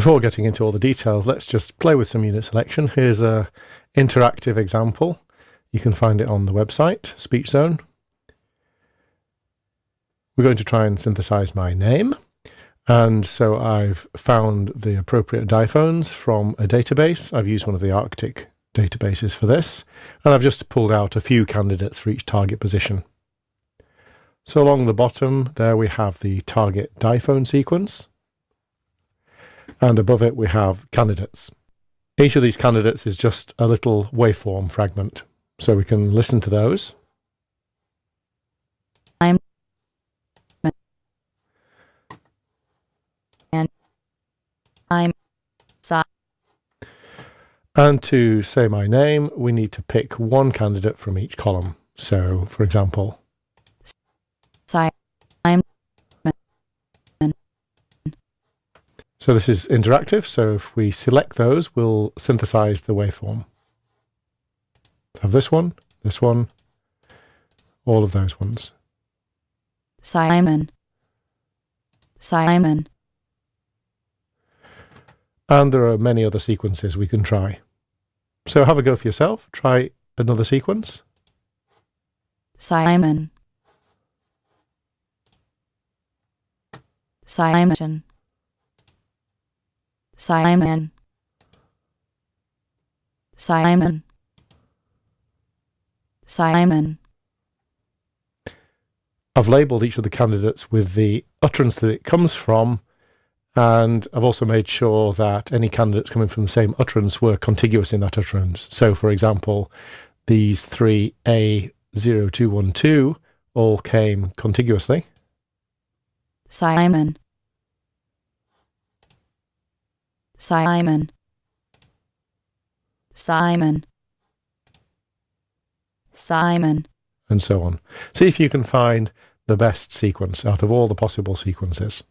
Before getting into all the details, let's just play with some unit selection. Here's a interactive example. You can find it on the website, SpeechZone. We're going to try and synthesize my name. And so I've found the appropriate diphones from a database. I've used one of the Arctic databases for this. And I've just pulled out a few candidates for each target position. So along the bottom there we have the target diphone sequence and above it we have candidates. Each of these candidates is just a little waveform fragment, so we can listen to those. I'm and I'm And to say my name, we need to pick one candidate from each column. So, for example, si I'm So this is interactive, so if we select those, we'll synthesize the waveform. So have this one, this one, all of those ones. Simon Simon And there are many other sequences we can try. So have a go for yourself. Try another sequence. Simon Simon Simon Simon Simon I've labelled each of the candidates with the utterance that it comes from, and I've also made sure that any candidates coming from the same utterance were contiguous in that utterance. So, for example, these three A0212 all came contiguously. Simon Simon Simon Simon and so on. See if you can find the best sequence out of all the possible sequences.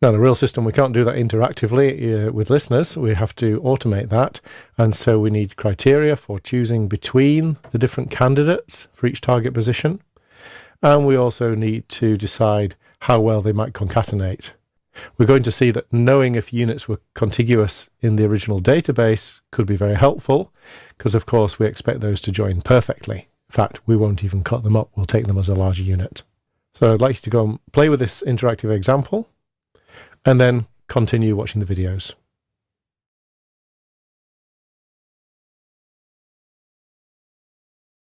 Now, in a real system, we can't do that interactively uh, with listeners. We have to automate that. And so we need criteria for choosing between the different candidates for each target position. And we also need to decide how well they might concatenate. We're going to see that knowing if units were contiguous in the original database could be very helpful, because of course we expect those to join perfectly. In fact, we won't even cut them up, we'll take them as a larger unit. So I'd like you to go and play with this interactive example, and then continue watching the videos.